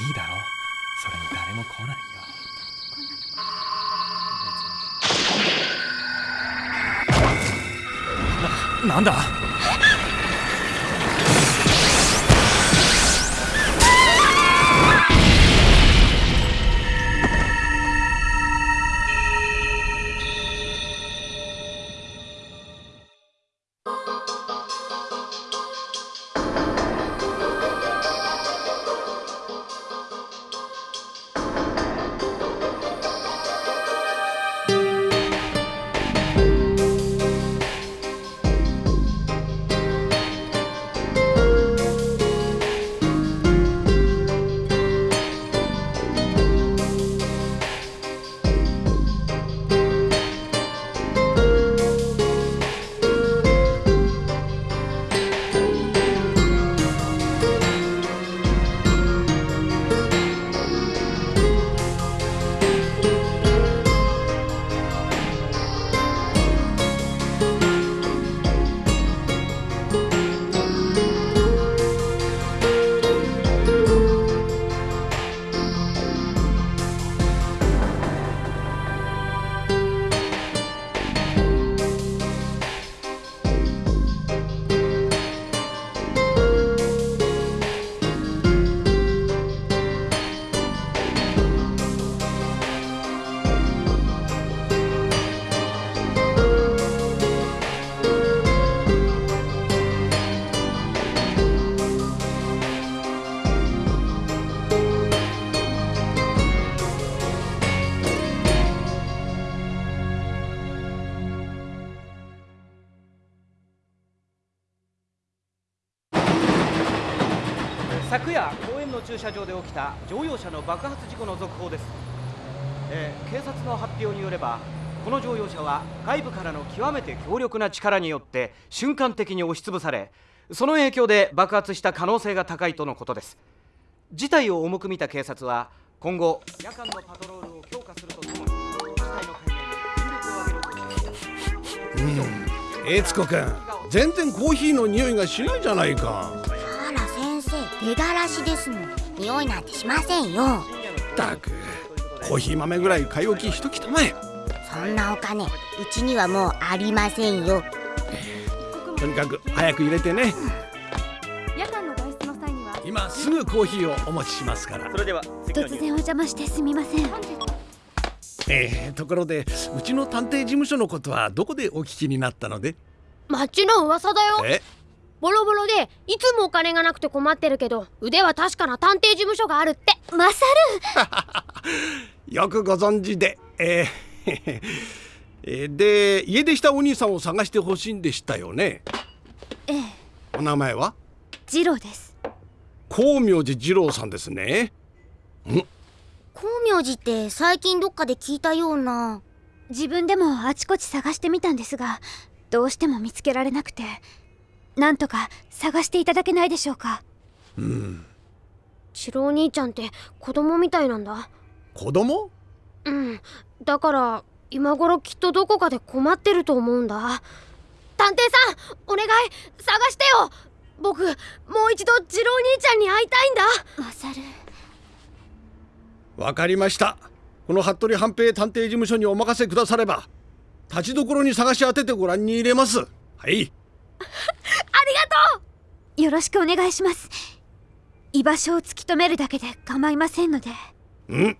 いいだろそれに誰も来ないよ。こんなとこななんだ？昨夜公園の駐車場で起きた乗用車の爆発事故の続報です、えー警察の発表によればこの乗用車は外部からの極めて強力な力によって瞬間的に押しつぶされその影響で爆発した可能性が高いとのことです。事態を重く見た警察は今後夜間のパトロールを強化するとともに事態の解明に全力を挙げる方針です。悦子君全然コーヒーの匂いがしないじゃないか。出がらしですの匂いなんてしませんよ。ったくコーヒー豆ぐらい買い置きしときたまえ。そんなお金うちにはもうありませんよ。とにかく早く入れてね。夜間の外出の際には。今すぐコーヒーをお持ちしますから。それでは突然お邪魔してすみません。えー、ところでうちの探偵事務所のことはどこでお聞きになったので？町の噂だよ。え？ボロボロでいつもお金がなくて困ってるけど腕は確かな探偵事務所があるって。マサ よくご存知で。えー えーで家出したお兄さんを探してほしいんでしたよね。ルええ。お名前は？ジローです。光明寺二郎さんですね。光明寺って最近どっかで聞いたような。自分でもあちこち探してみたんですがどうしても見つけられなくてなんとか探していただけないでしょうか。チロお兄ちゃんって子供みたいなんだ。子供？うん。だから今頃きっとどこかで困ってると思うんだ。探偵さんお願い。探してよ。僕もう一度ジロお兄ちゃんに会いたいんだ。マサルわかりました。この服部半平探偵事務所にお任せくだされば。立ちどころに探し当ててご覧に入れます。はい。あありがとう。よろしくお願いします。居場所を突き止めるだけで構いませんので。うん。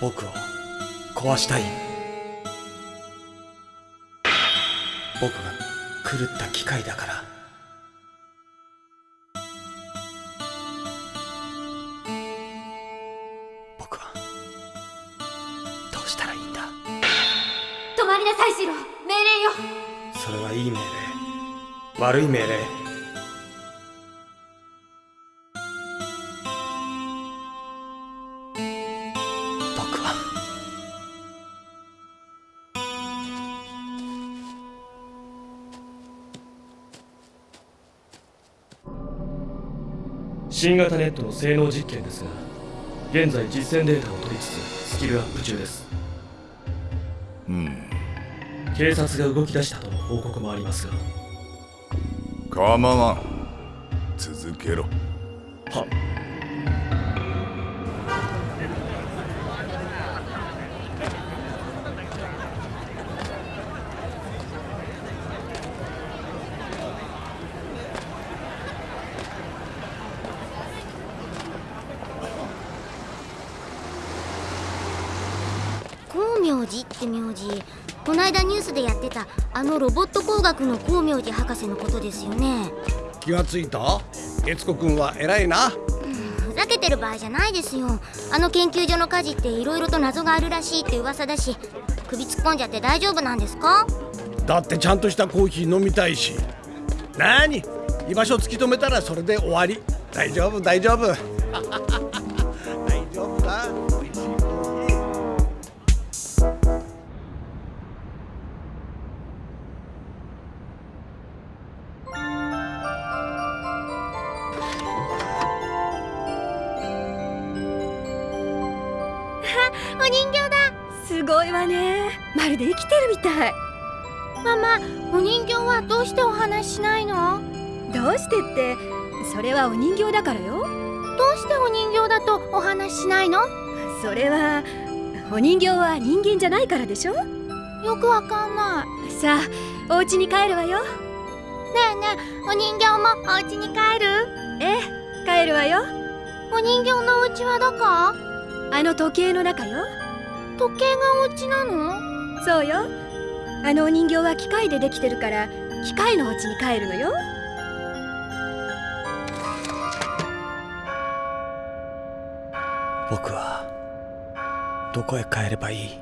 僕を壊したい。僕が。狂った機械だから。僕はどうしたらいいんだ？止まりなさいシロ。命令よ。それはいい命令。悪い命令新型ネットの性能実験ですが現在実践データを取りつつスキルアップ中です。うん。警察が動き出したとの報告もありますが。構わん。続けろ。は光明寺？って名字こないだニュースでやってたあのロボット工学の光明寺博士のことですよね。気がついた？悦子君は偉いな。ふざけてる場合じゃないですよ。あの研究所の火事って色々と謎があるらしいって噂だし首突っ込んじゃって大丈夫なんですか？だってちゃんとしたコーヒー飲みたいし。なに居場所突き止めたらそれで終わり。大丈夫大丈夫人形だ。すごいわね。まるで生きてるみたい。ママお人形はどうしてお話ししないの？どうしてってそれはお人形だからよ。どうしてお人形だとお話ししないの？それはお人形は人間じゃないからでしょ。よくわかんない。さあお家に帰るわよ。ねえねえお人形もお家に帰る？ええ帰るわよ。お人形のお家はどこ？あの時計の中よ時計がお家なの？そうよ。あのお人形は機械でできてるから機械のお家に帰るのよ。僕はどこへ帰ればいい？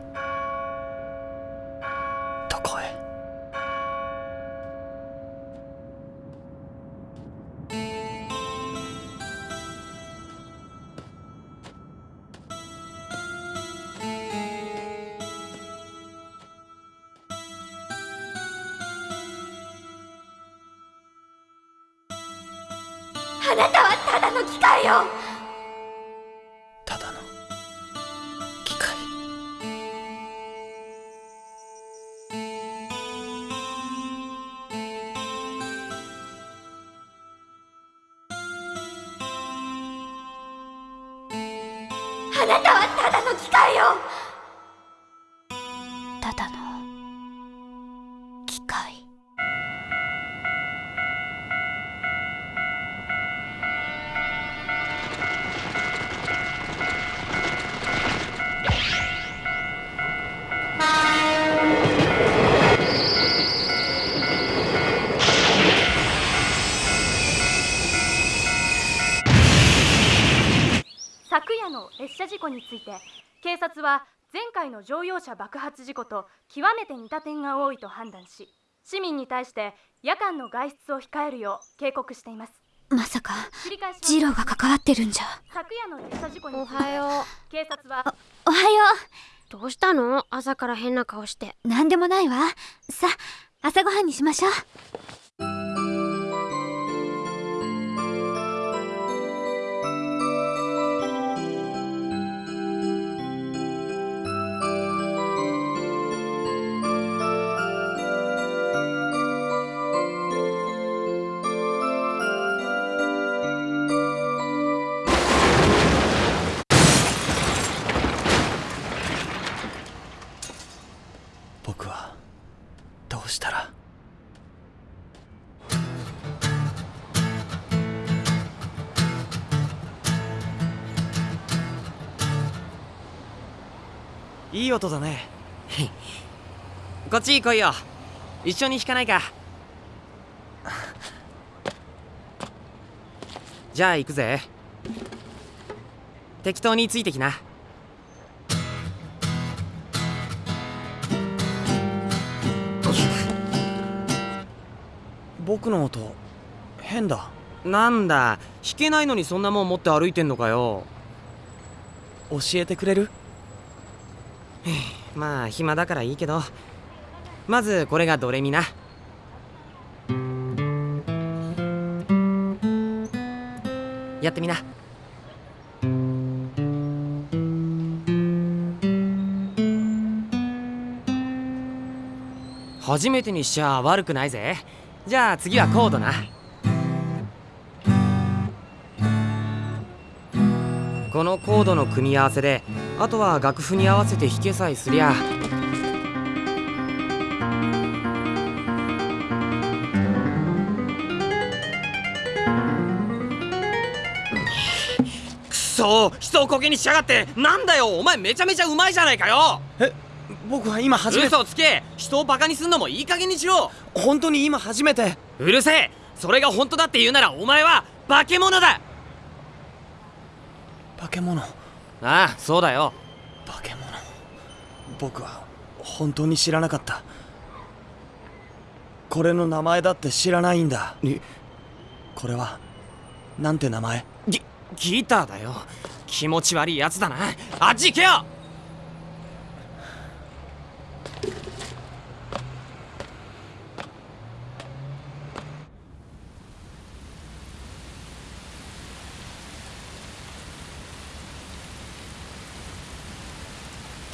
よ。ただの機械。昨夜の列車事故について警察は前回の乗用車爆発事故と極めて似た点が多いと判断し市民に対して夜間の外出を控えるよう警告しています。まさかジローが関わってるんじゃ。昨夜の列車事故におはよ警察はおはよう。どうしたの？朝から変な顔して。うなんでもないわ。さあ朝ごはんにしましょういい音だね。こっち来いよ。一緒に弾かないか。じゃあ行くぜ。適当についてきな。僕の音変だ。なんだ。弾けないのにそんなもん持って歩いてんのかよ。教えてくれる？まあ暇だからいいけどまずこれがドレミな。やってみな。初めてにしちゃ悪くないぜじゃあ次はコードなこのコードの組み合わせであとは楽譜に合わせて弾けさえすりゃ。くそ人をコケにしやがって。なんだよお前めちゃめちゃうまいじゃないかよ。え僕は今初めて。嘘つけ。人をバカにすんのもいい加減にしろ。本当に今初めて。うるせえ。それが本当だって言うならお前は化け物だ。化け物ああそうだよ。化け物。僕は本当に知らなかった。これの名前だって知らないんだ。これはなんて名前？ギギターだよ。気持ち悪いやつだな。あっち行けよ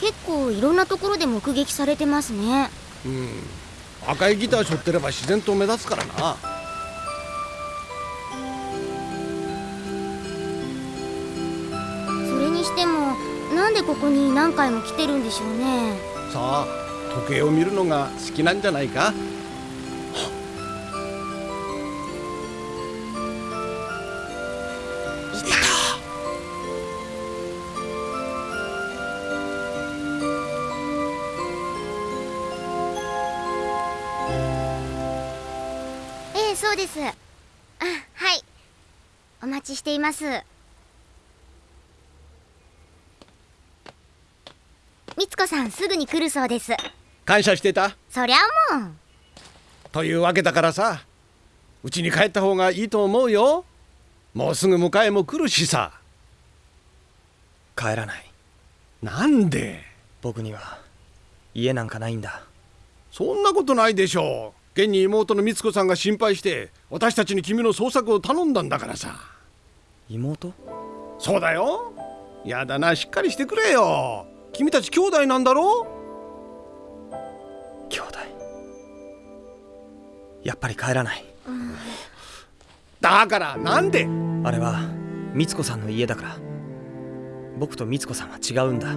結構いろんなところで目撃されてますね。うん。赤いギター背負ってれば自然と目立つからな。それにしてもなんでここに何回も来てるんでしょうね。さあ時計を見るのが好きなんじゃないか？そうです。あはい。お待ちしています。みつこさんすぐに来るそうです。感謝してた？そりゃもう。というわけだからさうちに帰った方がいいと思うよ。もうすぐ迎えも来るしさ。帰らない。なんで？僕には家なんかないんだ。そんなことないでしょう現に妹の美津子さんが心配して私たちに君の捜索を頼んだんだからさ。妹？そうだよ。やだな。しっかりしてくれよ。君たち兄弟なんだろ？兄弟？やっぱり帰らない。だからなんで？あれは美津子さんの家だから。僕と美津子さんは違うんだ。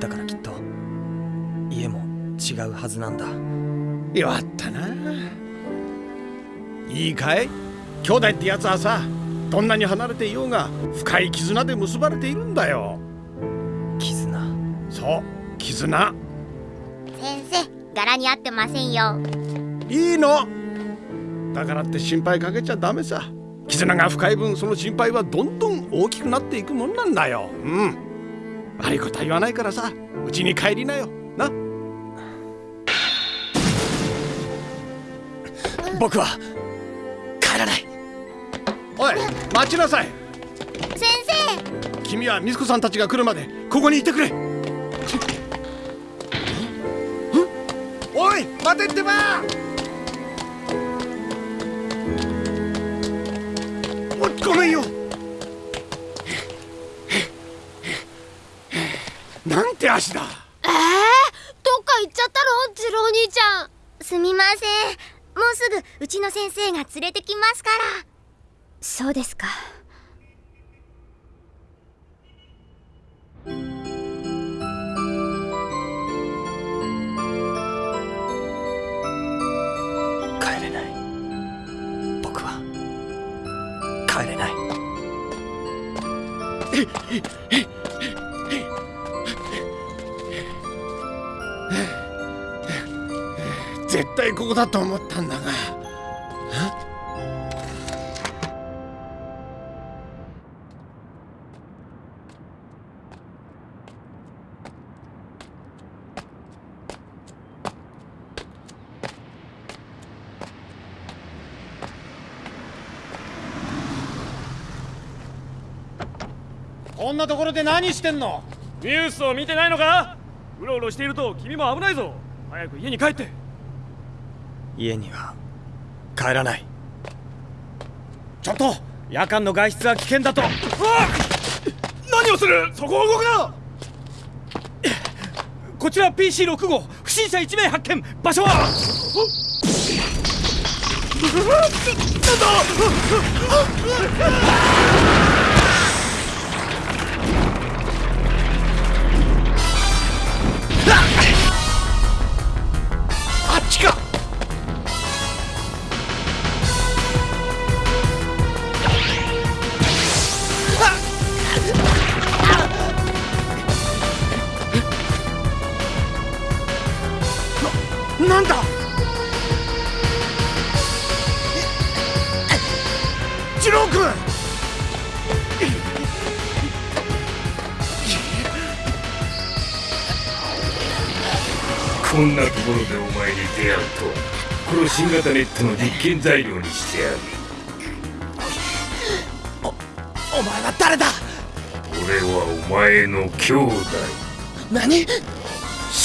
だからきっと家も違うはずなんだ弱ったな。いいかい？兄弟ってやつはさどんなに離れていようが深い絆で結ばれているんだよ。絆？そう絆。先生柄に合ってませんよ。いいの。だからって心配かけちゃダメさ。絆が深い分その心配はどんどん大きくなっていくもんなんだよ。うん。悪いことは言わないからさうちに帰りなよ。な僕は帰らない。おい待ちなさい。先生。君は美津子さんたちが来るまでここにいてくれ。おい待てってば。おごめんよ。なんて足だ。えー、どっか行っちゃったの？次郎兄ちゃん。すみません。もうすぐうちの先生が連れてきますから。そうですか。帰れない。僕は。帰れない絶対ここだと思ったんだが。こんなところで何してんの？ニュースを見てないのか？うろうろしていると君も危ないぞ。早く家に帰って。家には帰らない。ちょっと夜間の外出は危険だと。何をする？そこを動くな！こちら PC6 号不審者1名発見場所は？あの新型ネットの実験材料にしてやる。お前は誰だ？俺はお前の兄弟。何？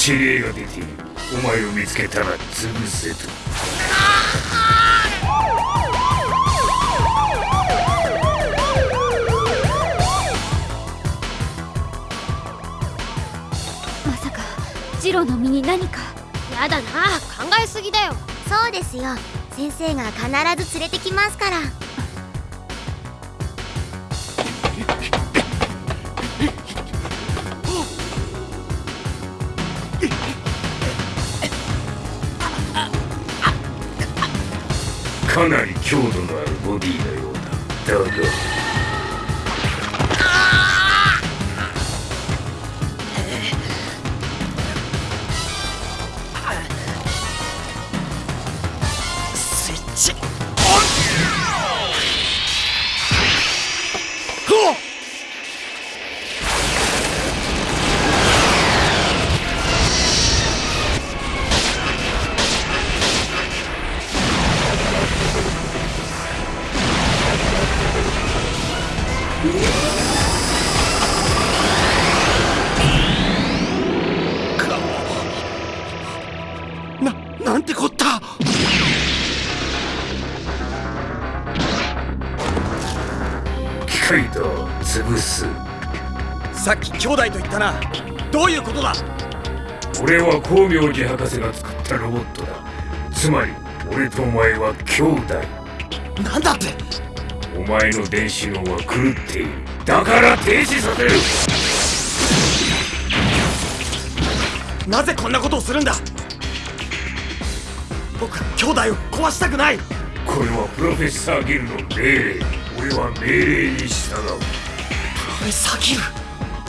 指令が出ているお前を見つけたら潰せと。まさかジローの身に何か？やだな考えすぎだよそうですよ。先生が必ず連れてきますから。かなり強度のあるボディのようだ。だが。潰す。さっき兄弟と言ったな。どういうことだ？俺は光明寺博士が作ったロボットだ。つまり俺とお前は兄弟。なんだって？お前の電子脳は狂っている。だから停止させる。なぜこんなことをするんだ？僕は兄弟を壊したくない。これはプロフェッサーギルの命令俺は命令に従う。プロフェッサーギル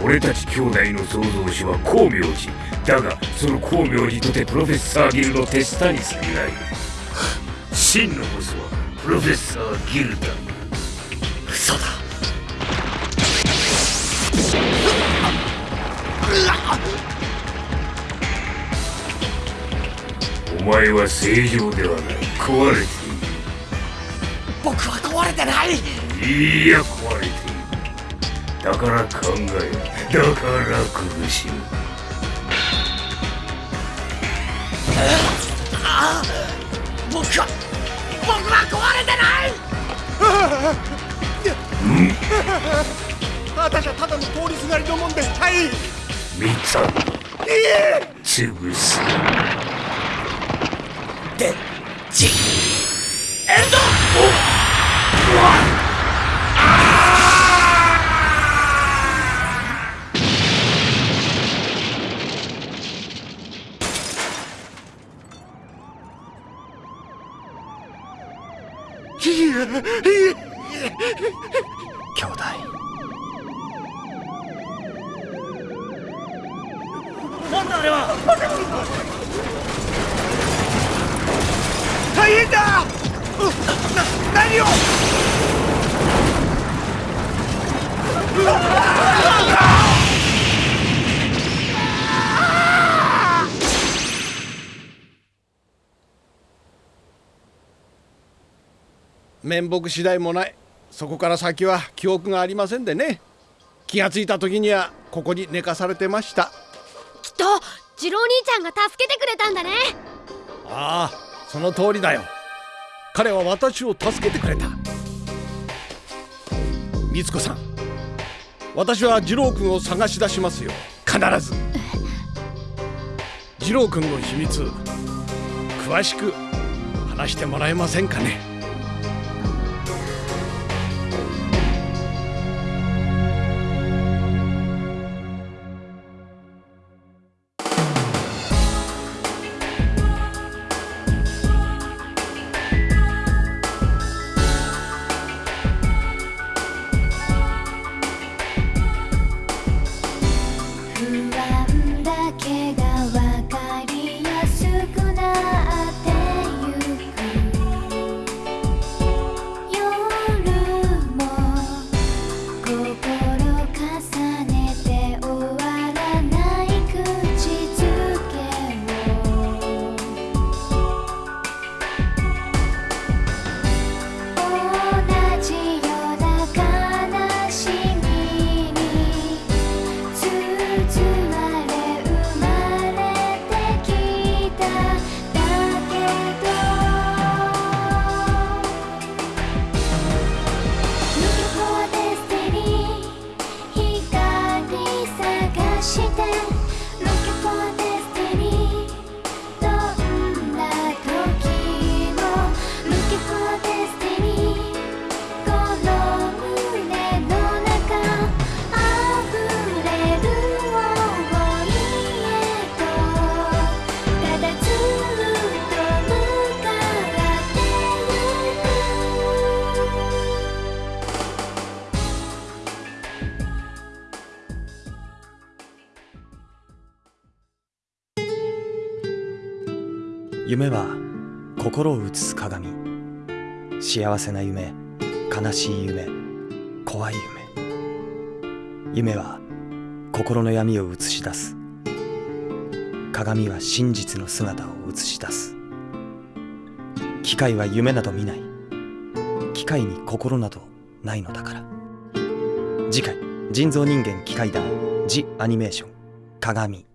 俺たち兄弟の創造主は光明寺だがその光明寺とてプロフェッサーギルの手下に過ぎない。真のボスはプロフェッサーギルだ嘘だ。お前は正常ではない。壊れている。僕は壊れてない。いや壊れているだから考えだから苦しむああ僕は僕は壊れてない。私はただの通りすがりのもんですはい見た。いえ潰す。でちエ兄弟なんだあれは大変だうな何を面目次第もない。そこから先は記憶がありませんでね。気がついた時にはここに寝かされてました。きっと次郎兄ちゃんが助けてくれたんだね。ああその通りだよ。彼は私を助けてくれた。美津子さん私は次郎君を探し出しますよ。必ず。二郎君の秘密詳しく話してもらえませんかね夢は心を映す鏡。幸せな夢悲しい夢怖い夢。夢は心の闇を映し出す。鏡は真実の姿を映し出す。機械は夢など見ない。機械に心などないのだから。次回人造人間機械団ジ・アニメーション。鏡。